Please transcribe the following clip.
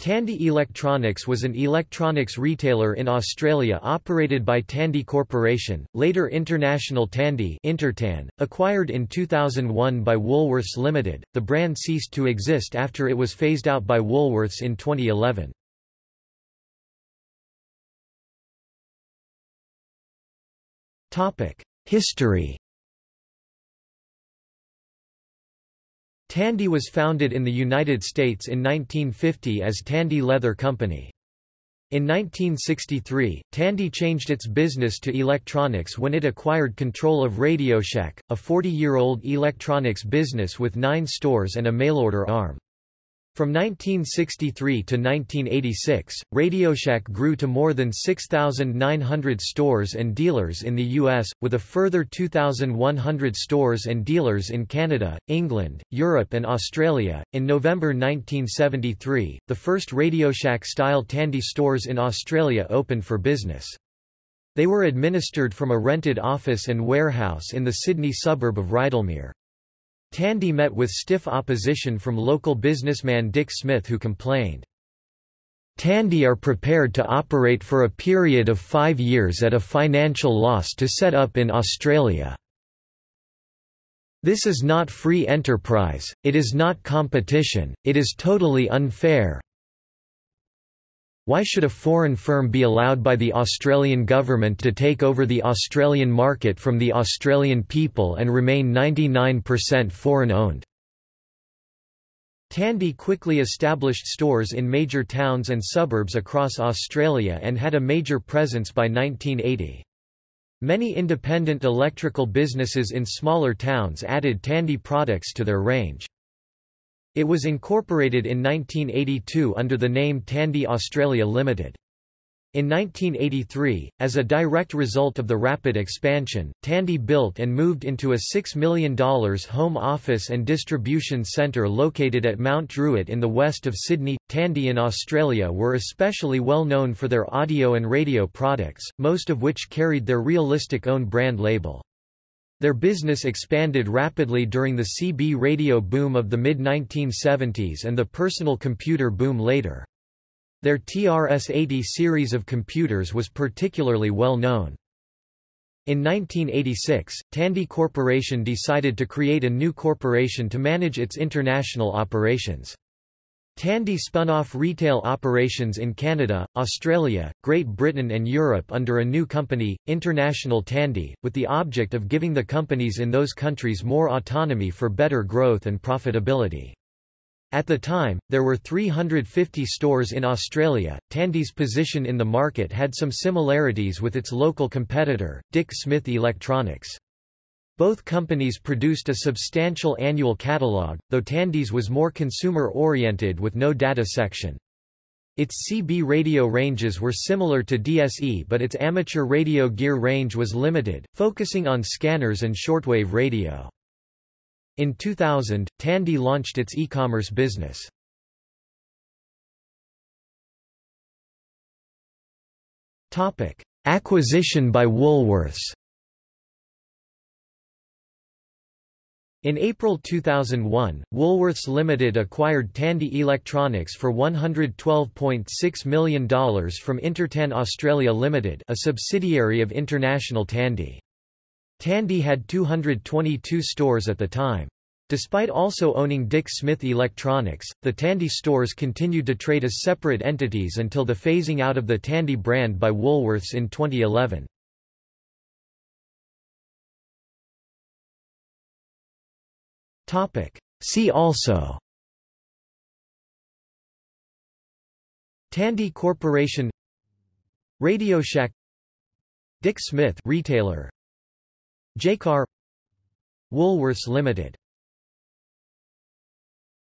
Tandy Electronics was an electronics retailer in Australia operated by Tandy Corporation, later International Tandy Intertan, acquired in 2001 by Woolworths Limited. The brand ceased to exist after it was phased out by Woolworths in 2011. Topic: History Tandy was founded in the United States in 1950 as Tandy Leather Company. In 1963, Tandy changed its business to electronics when it acquired control of RadioShack, a 40-year-old electronics business with nine stores and a mail-order arm. From 1963 to 1986, RadioShack grew to more than 6,900 stores and dealers in the U.S., with a further 2,100 stores and dealers in Canada, England, Europe, and Australia. In November 1973, the first RadioShack style Tandy stores in Australia opened for business. They were administered from a rented office and warehouse in the Sydney suburb of Rydalmere. Tandy met with stiff opposition from local businessman Dick Smith who complained, Tandy are prepared to operate for a period of five years at a financial loss to set up in Australia. This is not free enterprise, it is not competition, it is totally unfair. Why should a foreign firm be allowed by the Australian government to take over the Australian market from the Australian people and remain 99% foreign-owned? Tandy quickly established stores in major towns and suburbs across Australia and had a major presence by 1980. Many independent electrical businesses in smaller towns added Tandy products to their range. It was incorporated in 1982 under the name Tandy Australia Limited. In 1983, as a direct result of the rapid expansion, Tandy built and moved into a $6 million home office and distribution centre located at Mount Druitt in the west of Sydney. Tandy in Australia were especially well known for their audio and radio products, most of which carried their realistic own brand label. Their business expanded rapidly during the CB radio boom of the mid-1970s and the personal computer boom later. Their TRS-80 series of computers was particularly well known. In 1986, Tandy Corporation decided to create a new corporation to manage its international operations. Tandy spun off retail operations in Canada, Australia, Great Britain and Europe under a new company, International Tandy, with the object of giving the companies in those countries more autonomy for better growth and profitability. At the time, there were 350 stores in Australia. Tandy's position in the market had some similarities with its local competitor, Dick Smith Electronics. Both companies produced a substantial annual catalog, though Tandy's was more consumer-oriented with no data section. Its CB radio ranges were similar to DSE but its amateur radio gear range was limited, focusing on scanners and shortwave radio. In 2000, Tandy launched its e-commerce business. Acquisition by Woolworths In April 2001, Woolworths Limited acquired Tandy Electronics for $112.6 million from Intertan Australia Limited a subsidiary of International Tandy. Tandy had 222 stores at the time. Despite also owning Dick Smith Electronics, the Tandy stores continued to trade as separate entities until the phasing out of the Tandy brand by Woolworths in 2011. See also. Tandy Corporation. Radio Shack. Dick Smith retailer. Jaycar Woolworths Limited